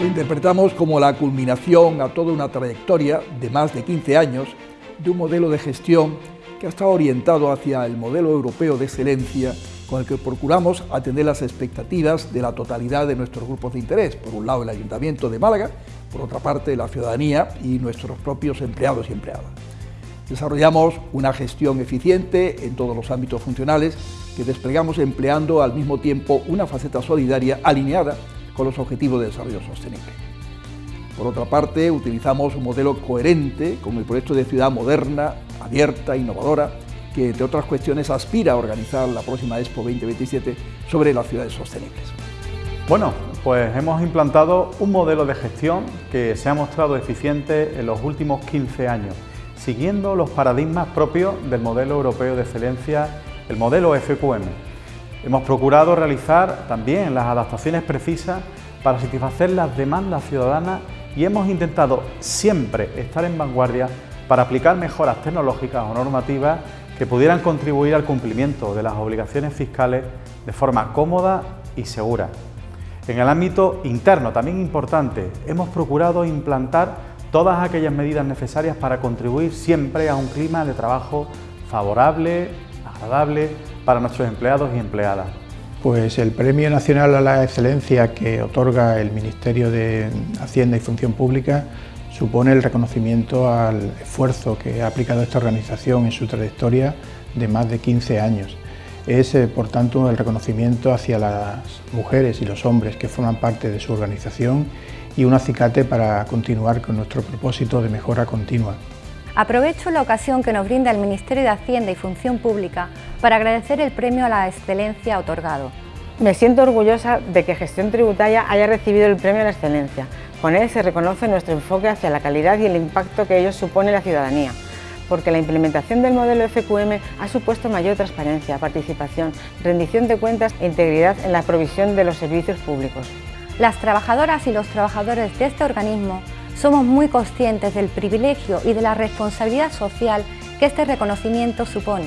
interpretamos como la culminación a toda una trayectoria de más de 15 años de un modelo de gestión que ha estado orientado hacia el modelo europeo de excelencia con el que procuramos atender las expectativas de la totalidad de nuestros grupos de interés, por un lado el Ayuntamiento de Málaga, por otra parte la ciudadanía y nuestros propios empleados y empleadas. Desarrollamos una gestión eficiente en todos los ámbitos funcionales que desplegamos empleando al mismo tiempo una faceta solidaria alineada con los objetivos de desarrollo sostenible. Por otra parte, utilizamos un modelo coherente con el proyecto de ciudad moderna, abierta, innovadora, que entre otras cuestiones aspira a organizar la próxima Expo 2027 sobre las ciudades sostenibles. Bueno, pues hemos implantado un modelo de gestión que se ha mostrado eficiente en los últimos 15 años, siguiendo los paradigmas propios del modelo europeo de excelencia, el modelo FQM. Hemos procurado realizar también las adaptaciones precisas para satisfacer las demandas ciudadanas y hemos intentado siempre estar en vanguardia para aplicar mejoras tecnológicas o normativas que pudieran contribuir al cumplimiento de las obligaciones fiscales de forma cómoda y segura. En el ámbito interno, también importante, hemos procurado implantar todas aquellas medidas necesarias para contribuir siempre a un clima de trabajo favorable, agradable para nuestros empleados y empleadas. Pues el Premio Nacional a la Excelencia que otorga el Ministerio de Hacienda y Función Pública supone el reconocimiento al esfuerzo que ha aplicado esta organización en su trayectoria de más de 15 años. Es, eh, por tanto, el reconocimiento hacia las mujeres y los hombres que forman parte de su organización y un acicate para continuar con nuestro propósito de mejora continua. Aprovecho la ocasión que nos brinda el Ministerio de Hacienda y Función Pública para agradecer el premio a la excelencia otorgado. Me siento orgullosa de que Gestión Tributaria haya recibido el premio a la excelencia. Con él se reconoce nuestro enfoque hacia la calidad y el impacto que ello supone en la ciudadanía, porque la implementación del modelo FQM ha supuesto mayor transparencia, participación, rendición de cuentas e integridad en la provisión de los servicios públicos. Las trabajadoras y los trabajadores de este organismo somos muy conscientes del privilegio y de la responsabilidad social que este reconocimiento supone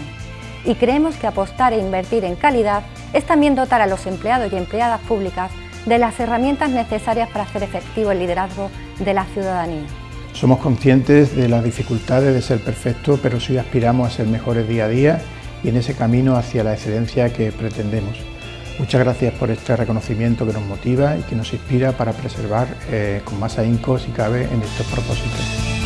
y creemos que apostar e invertir en calidad es también dotar a los empleados y empleadas públicas de las herramientas necesarias para hacer efectivo el liderazgo de la ciudadanía. Somos conscientes de las dificultades de ser perfectos, pero sí aspiramos a ser mejores día a día y en ese camino hacia la excelencia que pretendemos. Muchas gracias por este reconocimiento que nos motiva y que nos inspira para preservar eh, con más ahínco, si cabe, en estos propósitos.